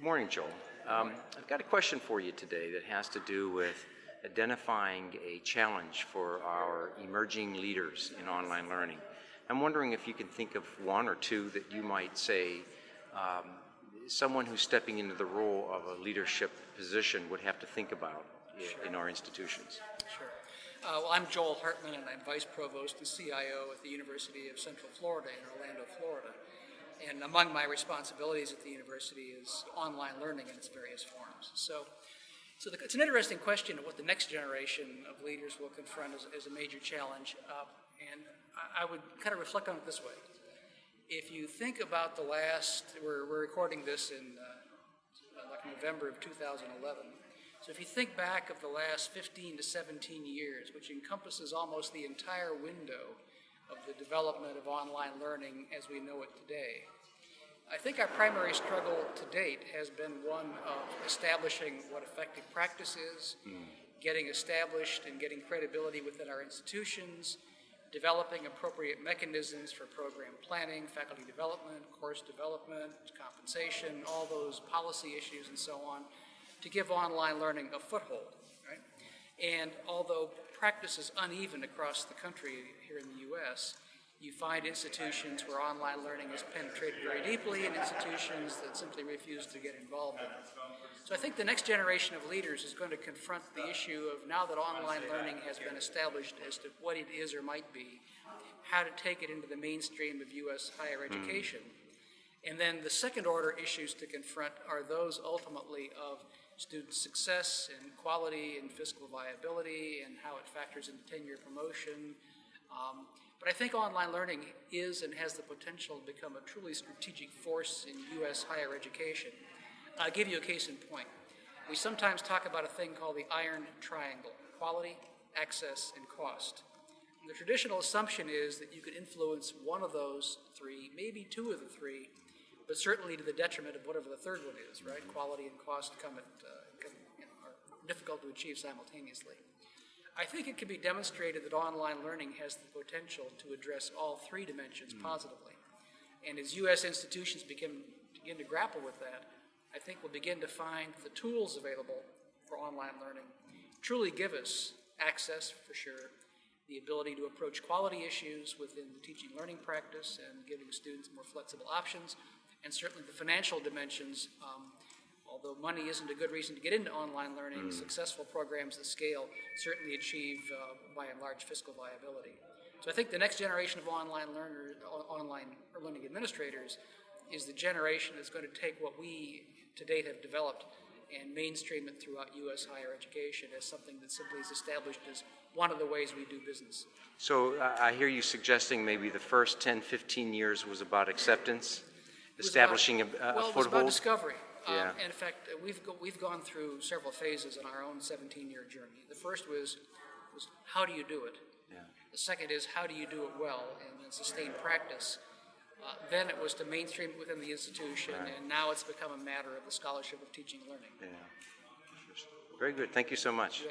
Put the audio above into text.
Good morning, Joel. Um, I've got a question for you today that has to do with identifying a challenge for our emerging leaders in online learning. I'm wondering if you can think of one or two that you might say um, someone who's stepping into the role of a leadership position would have to think about i- in our institutions. Sure. Uh, well, I'm Joel Hartman, and I'm Vice Provost and CIO at the University of Central Florida in Orlando, Florida. And among my responsibilities at the university is online learning in its various forms. So, so the, it's an interesting question of what the next generation of leaders will confront as, as a major challenge. Uh, and I, I would kind of reflect on it this way. If you think about the last, we're, we're recording this in uh, like November of 2011. So if you think back of the last 15 to 17 years, which encompasses almost the entire window of the development of online learning as we know it today, I think our primary struggle to date has been one of establishing what effective practice is, mm. getting established and getting credibility within our institutions, developing appropriate mechanisms for program planning, faculty development, course development, compensation, all those policy issues and so on, to give online learning a foothold, right? And although practice is uneven across the country here in the U.S., you find institutions where online learning has penetrated very deeply and institutions that simply refuse to get involved in it. So I think the next generation of leaders is going to confront the issue of now that online learning has been established as to what it is or might be, how to take it into the mainstream of U.S. higher hmm. education. And then the second order issues to confront are those ultimately of student success and quality and fiscal viability and how it factors into tenure promotion. Um, but I think online learning is and has the potential to become a truly strategic force in U.S. higher education. I'll give you a case in point. We sometimes talk about a thing called the iron triangle, quality, access, and cost. The traditional assumption is that you could influence one of those three, maybe two of the three, but certainly to the detriment of whatever the third one is, right? Quality and cost come at, uh, come, you know, are difficult to achieve simultaneously. I think it can be demonstrated that online learning has the potential to address all three dimensions positively. And as U.S. institutions begin, begin to grapple with that, I think we'll begin to find the tools available for online learning truly give us access, for sure, the ability to approach quality issues within the teaching learning practice and giving students more flexible options, and certainly the financial dimensions. Um, although money isn't a good reason to get into online learning, successful programs that scale certainly achieve, uh, by and large, fiscal viability. So I think the next generation of online learners, online learning administrators, is the generation that's going to take what we to date have developed and mainstream it throughout U.S. higher education as something that simply is established as one of the ways we do business. So uh, I hear you suggesting maybe the first 10, 15 years was about acceptance, establishing a, about- a well, it was about foothold. discovery. Um, and in fact, uh, we've go, we've gone through several phases in our own 17-year journey. The first was was how do you do it. Yeah. The second is how do you do it well and then sustain practice. Uh, then it was to mainstream it within the institution, and now it's become a matter of the scholarship of teaching and learning. Yeah. Very good. Thank you so much.